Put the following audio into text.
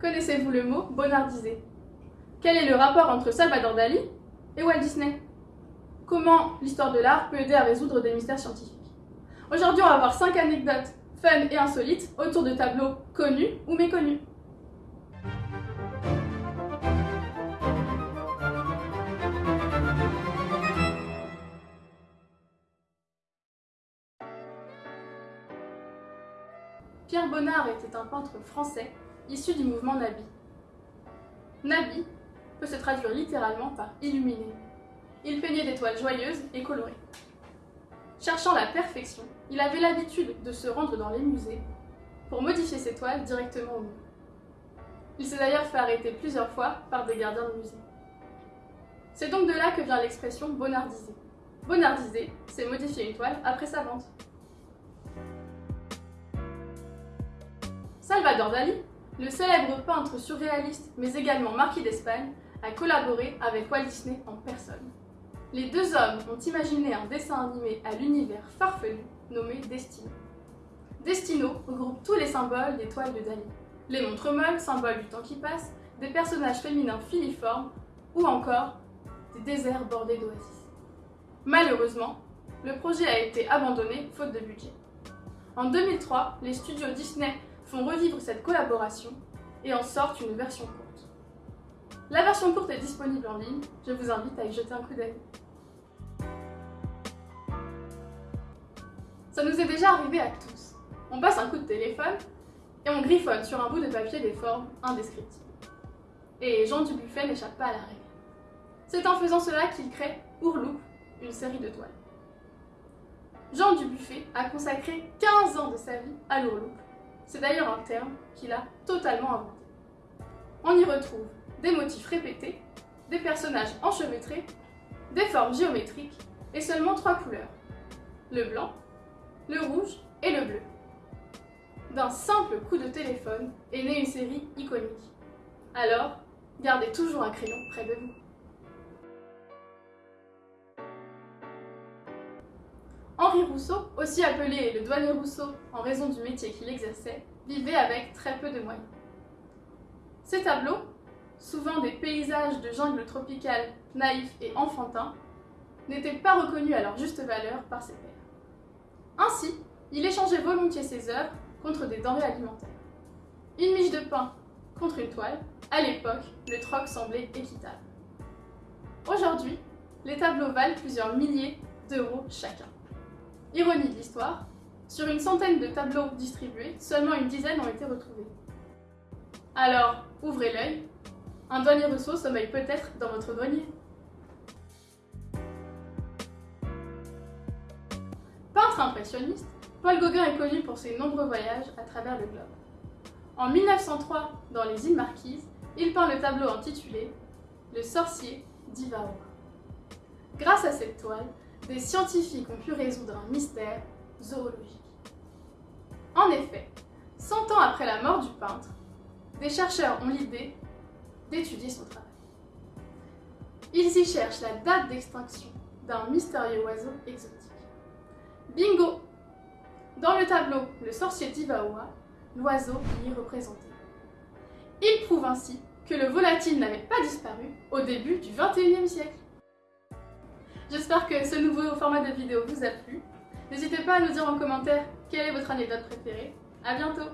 Connaissez-vous le mot bonardisé Quel est le rapport entre Salvador Dali et Walt Disney? Comment l'histoire de l'art peut aider à résoudre des mystères scientifiques? Aujourd'hui, on va voir 5 anecdotes fun et insolites autour de tableaux connus ou méconnus. Pierre Bonnard était un peintre français issu du mouvement Nabi. Nabi peut se traduire littéralement par illuminé. Il peignait des toiles joyeuses et colorées. Cherchant la perfection, il avait l'habitude de se rendre dans les musées pour modifier ses toiles directement au mur. Il s'est d'ailleurs fait arrêter plusieurs fois par des gardiens de musée. C'est donc de là que vient l'expression bonardiser. Bonardiser, c'est modifier une toile après sa vente. Salvador Dali, le célèbre peintre surréaliste mais également marquis d'Espagne, a collaboré avec Walt Disney en personne. Les deux hommes ont imaginé un dessin animé à l'univers farfelu nommé Destino. Destino regroupe tous les symboles des toiles de Dali. Les montres molles, symbole du temps qui passe, des personnages féminins filiformes ou encore des déserts bordés d'oasis. Malheureusement, le projet a été abandonné faute de budget. En 2003, les studios Disney font revivre cette collaboration et en sortent une version courte. La version courte est disponible en ligne, je vous invite à y jeter un coup d'œil. Ça nous est déjà arrivé à tous. On passe un coup de téléphone et on griffonne sur un bout de papier des formes indescriptibles. Et Jean Dubuffet n'échappe pas à la règle. C'est en faisant cela qu'il crée Ourloup, une série de toiles. Jean Dubuffet a consacré 15 ans de sa vie à l'ourloupe c'est d'ailleurs un terme qu'il a totalement inventé. On y retrouve des motifs répétés, des personnages enchevêtrés, des formes géométriques et seulement trois couleurs. Le blanc, le rouge et le bleu. D'un simple coup de téléphone est née une série iconique. Alors, gardez toujours un crayon près de vous. Henri Rousseau, aussi appelé le douanier Rousseau en raison du métier qu'il exerçait, vivait avec très peu de moyens. Ces tableaux, souvent des paysages de jungle tropicale naïfs et enfantins, n'étaient pas reconnus à leur juste valeur par ses pairs. Ainsi, il échangeait volontiers ses œuvres contre des denrées alimentaires. Une miche de pain contre une toile, à l'époque, le troc semblait équitable. Aujourd'hui, les tableaux valent plusieurs milliers d'euros chacun. Ironie de l'histoire, sur une centaine de tableaux distribués, seulement une dizaine ont été retrouvés. Alors, ouvrez l'œil, un douanier Rousseau sommeille peut-être dans votre grenier. Peintre impressionniste, Paul Gauguin est connu pour ses nombreux voyages à travers le globe. En 1903, dans les îles Marquises, il peint le tableau intitulé « Le sorcier d'Ivaoa ». Grâce à cette toile, des scientifiques ont pu résoudre un mystère zoologique. En effet, 100 ans après la mort du peintre, des chercheurs ont l'idée d'étudier son travail. Ils y cherchent la date d'extinction d'un mystérieux oiseau exotique. Bingo Dans le tableau Le sorcier d'Ivaoa, l'oiseau y est représenté. Il prouve ainsi que le volatile n'avait pas disparu au début du 21e siècle. J'espère que ce nouveau format de vidéo vous a plu. N'hésitez pas à nous dire en commentaire quelle est votre anecdote préférée. A bientôt